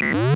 Mm-hmm.